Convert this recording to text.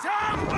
チャ。